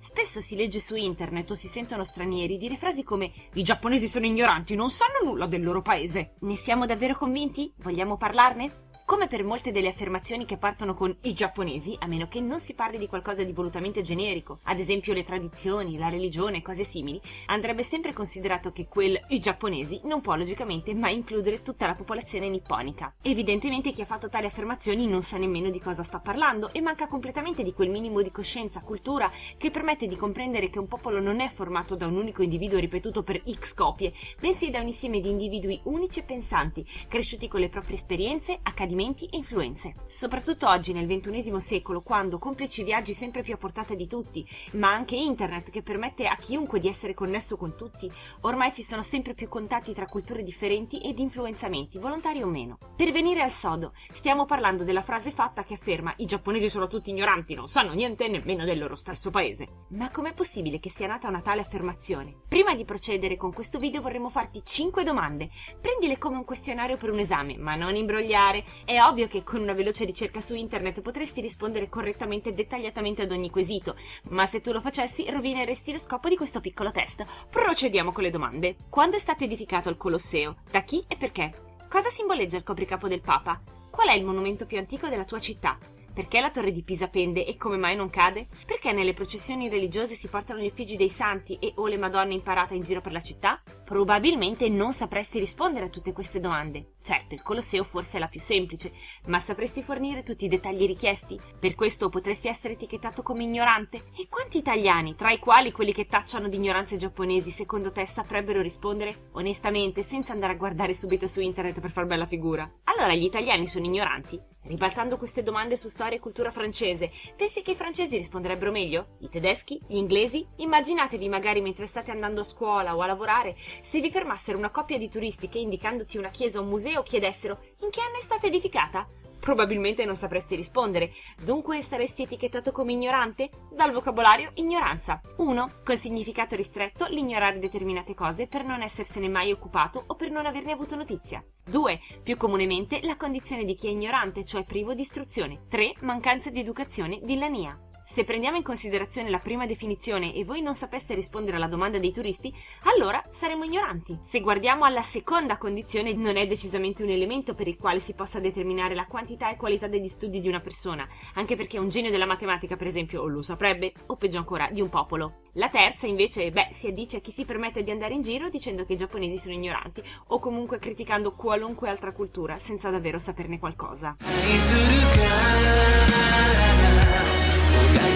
Spesso si legge su internet o si sentono stranieri dire frasi come i giapponesi sono ignoranti, non sanno nulla del loro paese. Ne siamo davvero convinti? Vogliamo parlarne? Come per molte delle affermazioni che partono con i giapponesi, a meno che non si parli di qualcosa di volutamente generico, ad esempio le tradizioni, la religione, cose simili, andrebbe sempre considerato che quel i giapponesi non può logicamente mai includere tutta la popolazione nipponica. Evidentemente chi ha fatto tali affermazioni non sa nemmeno di cosa sta parlando e manca completamente di quel minimo di coscienza, cultura che permette di comprendere che un popolo non è formato da un unico individuo ripetuto per x copie, bensì da un insieme di individui unici e pensanti, cresciuti con le proprie esperienze, accadimenti riferimenti e influenze. Soprattutto oggi nel XXI secolo, quando, complici viaggi sempre più a portata di tutti, ma anche internet che permette a chiunque di essere connesso con tutti, ormai ci sono sempre più contatti tra culture differenti ed influenzamenti, volontari o meno. Per venire al sodo, stiamo parlando della frase fatta che afferma i giapponesi sono tutti ignoranti, non sanno niente nemmeno del loro stesso paese. Ma com'è possibile che sia nata una tale affermazione? Prima di procedere con questo video vorremmo farti 5 domande. Prendile come un questionario per un esame, ma non imbrogliare è ovvio che con una veloce ricerca su internet potresti rispondere correttamente e dettagliatamente ad ogni quesito, ma se tu lo facessi rovineresti lo scopo di questo piccolo test. Procediamo con le domande. Quando è stato edificato il Colosseo? Da chi e perché? Cosa simboleggia il copricapo del Papa? Qual è il monumento più antico della tua città? Perché la torre di Pisa pende e come mai non cade? Perché nelle processioni religiose si portano gli effigi dei santi e o le madonne in parata in giro per la città? Probabilmente non sapresti rispondere a tutte queste domande. Certo, il Colosseo forse è la più semplice, ma sapresti fornire tutti i dettagli richiesti? Per questo potresti essere etichettato come ignorante? E quanti italiani, tra i quali quelli che tacciano di ignoranze giapponesi, secondo te saprebbero rispondere? Onestamente, senza andare a guardare subito su internet per far bella figura. Allora gli italiani sono ignoranti? Ribaltando queste domande su storia e cultura francese, pensi che i francesi risponderebbero meglio? I tedeschi? Gli inglesi? Immaginatevi magari mentre state andando a scuola o a lavorare, se vi fermassero una coppia di turisti che indicandoti una chiesa o un museo chiedessero in che anno è stata edificata? Probabilmente non sapresti rispondere, dunque saresti etichettato come ignorante? Dal vocabolario ignoranza. 1. Con significato ristretto, l'ignorare determinate cose per non essersene mai occupato o per non averne avuto notizia. 2. Più comunemente la condizione di chi è ignorante, cioè privo di istruzione. 3. Mancanza di educazione, villania. Se prendiamo in considerazione la prima definizione e voi non sapeste rispondere alla domanda dei turisti, allora saremo ignoranti. Se guardiamo alla seconda condizione, non è decisamente un elemento per il quale si possa determinare la quantità e qualità degli studi di una persona, anche perché un genio della matematica, per esempio, lo saprebbe, o peggio ancora, di un popolo. La terza, invece, beh, si addice a chi si permette di andare in giro dicendo che i giapponesi sono ignoranti, o comunque criticando qualunque altra cultura senza davvero saperne qualcosa.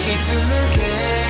Keep to look